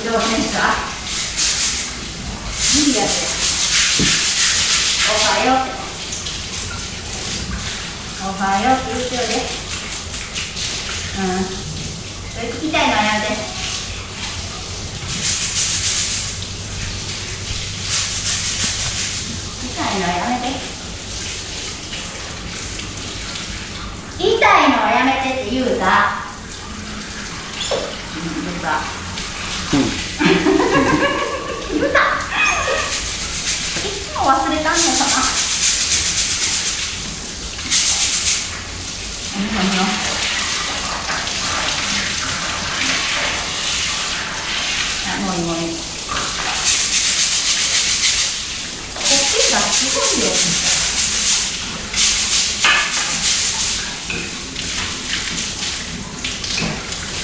挑戦者無理やっておはようっておはようって言ってよでうん。それ聞きたいのはやめて。聞きたいのはやめて。痛いのはやめてって言うたうん言うたうたいつも忘れたんのかな何何よあもういいもういいこっちがす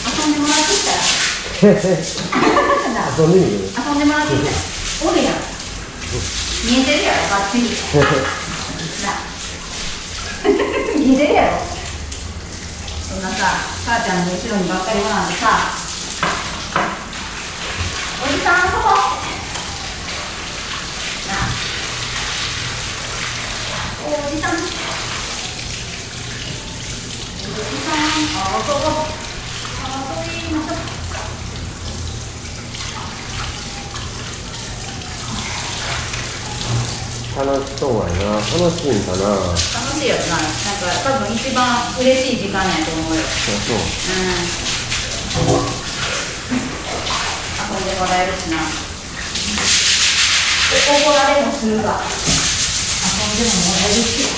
遊んでもらってたら遊んでみる？遊んでもらってきたらおるやん。見えてるやろバッチリ な。見えてるやろ。そんなさ母ちゃんの後ろにばっかりおらんでさ。おじさん遊ぼうな。おじさん。おじさん。遊ぼう遊びましょう楽しそうやな。楽しいんかな。楽しいよな。なんか多分一番嬉しい時間やと思うよ。そうそううん。遊んでもらえるしな。お怒られもするが遊んでももらえるし。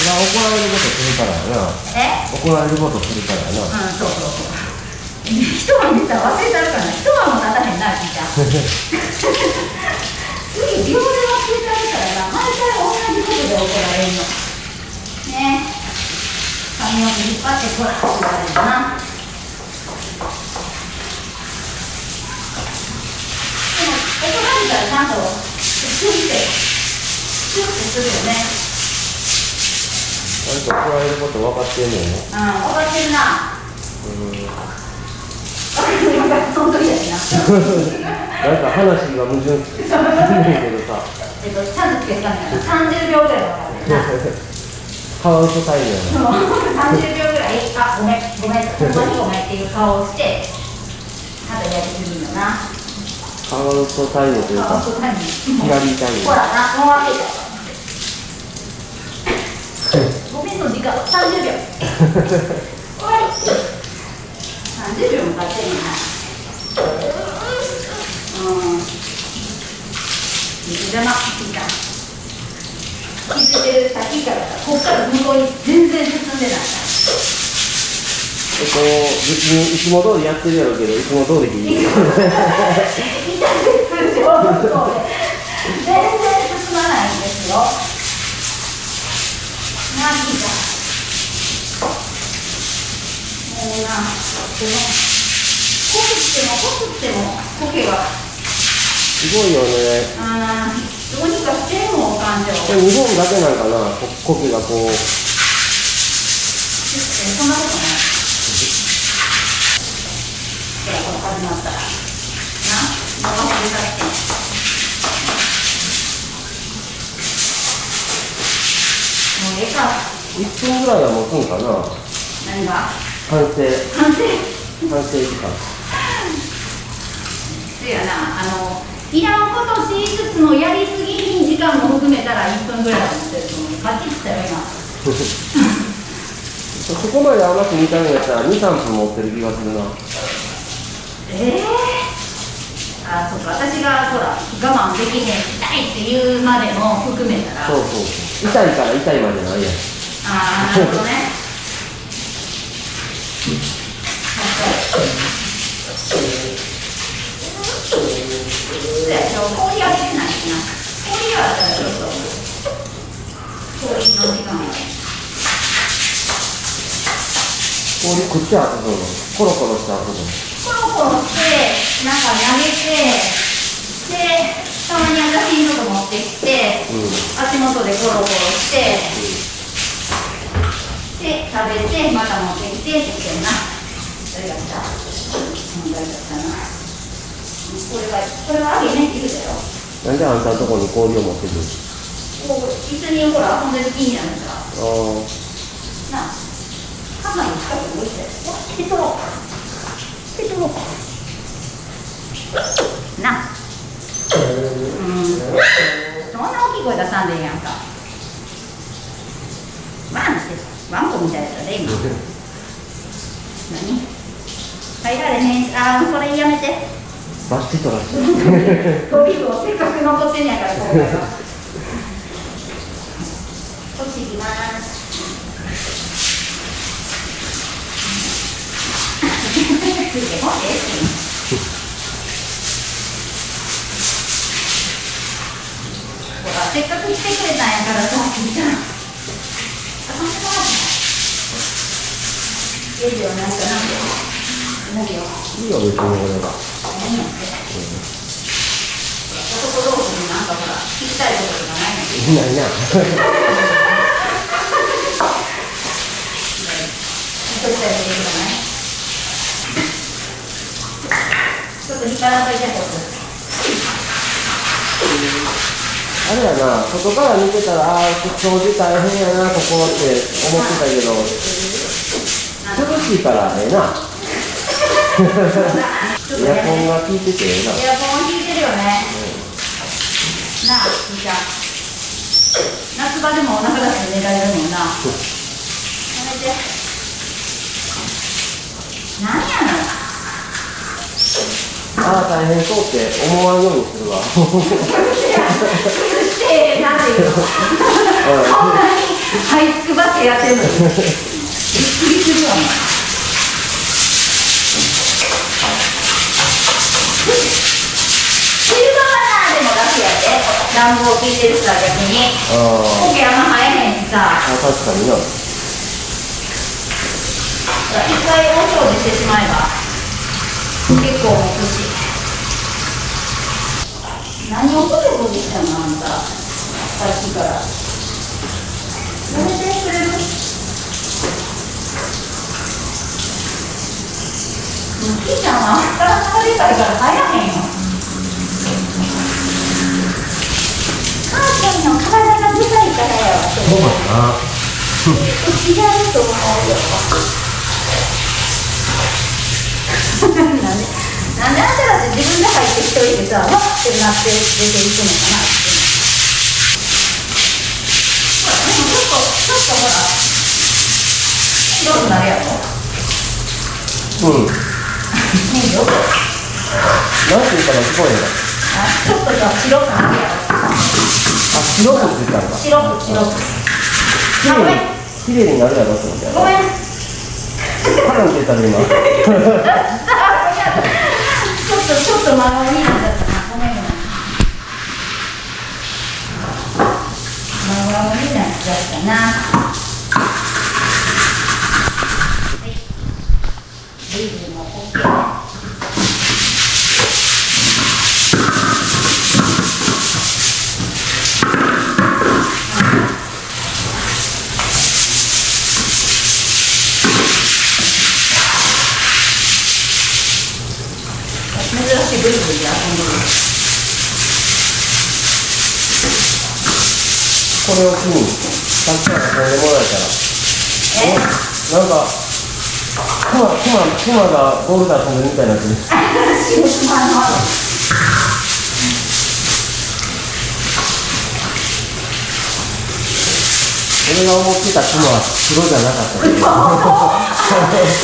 それは怒られることするからやな。え？怒られることするからやな。うんそうそうそう一晩見たら忘れたるからな一晩も経たへんな聞いた次秒で忘れたるからな毎回同じことで怒られるの。ね。髪の毛引っ張ってこらって言われるな。でも怒られたらちゃんとシュッてシュッてするよね。あれと怒られること分かってんねんうん分かってるな。うんその時やしななんか話が矛盾するねんけどさ。えっと、ちゃんとつけたんだな30秒ぐらいカウントタイムやな30秒ぐらいあごめんごめん本当にごめんっていう顔をしてまだやりすぎるのなカウントタイム。というか左タイムほらなもう開けた。ごめんの時間。30秒。終わり30秒も経ってんうん。水玉いいか。気づいてる先からこっから向こうに全然進んでないえっと別にいつも通りやってるやろうけどいつも通りでいい痛全然進まないんですよなぎだもうなでもこすってもこすっても苔がすごいよね。あーどうにかしてんもん感情日本だけなんかなこ苔がこう。そんなことない。ほらこれ始まったらな。ってもうええか1分ぐらいは持つんかな。何が？完成。完成。完成時間そうやなあのいらんことしつつもやりすぎに時間も含めたら1分ぐらいは持ってると思うバッチリしたよ今そこまで甘く煮たんやったら23分持ってる気がするな。ええあそっか私がほら我慢できへん痛いって言うまでも含めたら。そうそう痛いから痛いまでないやん。ああなるほどねそうや今日氷あげてないしな氷があったらちょっと氷の時間を氷食って遊ぶのコロコロして遊ぶのコロコロしてなんか投げてでたまに私のと持ってきてうん足元でコロコロしてで食べてまた持ってきてって言ってんな。誰が来たうん誰が来たな。これはこれはあげねって言うだよ。なんであんたのとこに氷を持ってくるこう一緒にほら遊んでる気になるからあなあ母に近くに置いてお引き取ろ。う引き取ろうな。あうん。そんな大きい声出さんでええやんか。ワンってワンコみたいだったね今。何？入られへん。あーそれやめて。あバッチリとらしてトリ をせっかく残ってんやから今回はこっち行きます。せっかく来てくれたんやからさきいいいよなんかなんかなんかよいいよ別に俺は何やって男同士になんかほら聞きたいこととかないの？いないな聞きたいこととかないちょっと引っ張らんといてこあれやな外から見てたらああ掃除大変やなここって思ってたけど涼しいからええな。エアコンが効いててええなエアコン効いてるよね。なあみーちゃん夏場でもお腹出して寝られるもんな。やめて。何やのああ大変そうって思わんようにするわ。してなんていうのこんなに這いつくばってやってるのに。びっくりするわ冬場はなでも楽やで暖房効いてるさ逆に。あコケあんま生えへんしさ。あ確かにな。一回大掃除してしまえば結構持つし何をこじこじしたの？あんたさっきからやめてくれるもうキーちゃんは体がでかいから入らへんよ母ちゃんの？体がでかいからよそうだな違うと思うよなんでなんであんたらって自分で入ってきといてさわってなって出ていくのかなってほらでもちょっとちょっとほら白くなるやろうんね。えよなんていうかな聞こえへんなあちょっとさ白くなるやろあ白くついたんだ。白く白く。になるやろと思って。ごめんカランって言ったら今ちょっとちょっと真顔になっちゃったなごめんごめん真顔になっちゃったなはいリズムも OK ね珍しいブリブリで遊んでるこれを機にたくさん遊んでもらえたらえなんかクマクマクマがボールで遊んでるみたいになってる仕事の俺が思ってたクマは黒じゃなかった。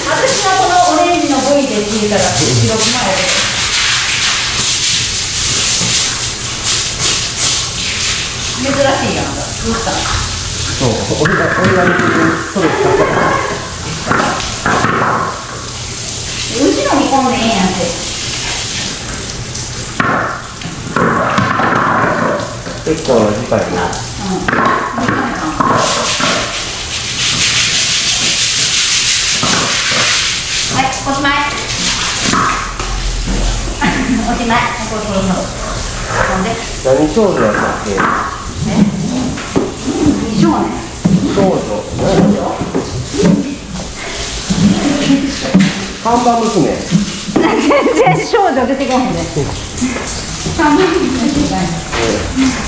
私がこのオレンジの V で聞いたら白くなる珍しい。やんかどうしたそう俺が俺が見てるストレスかうちの煮込んでええやんって結構な時間やなうんはい。おしまい。おしまい。これこれこれほんで何少女やったっけ少女看板娘。全然少女出てこないね。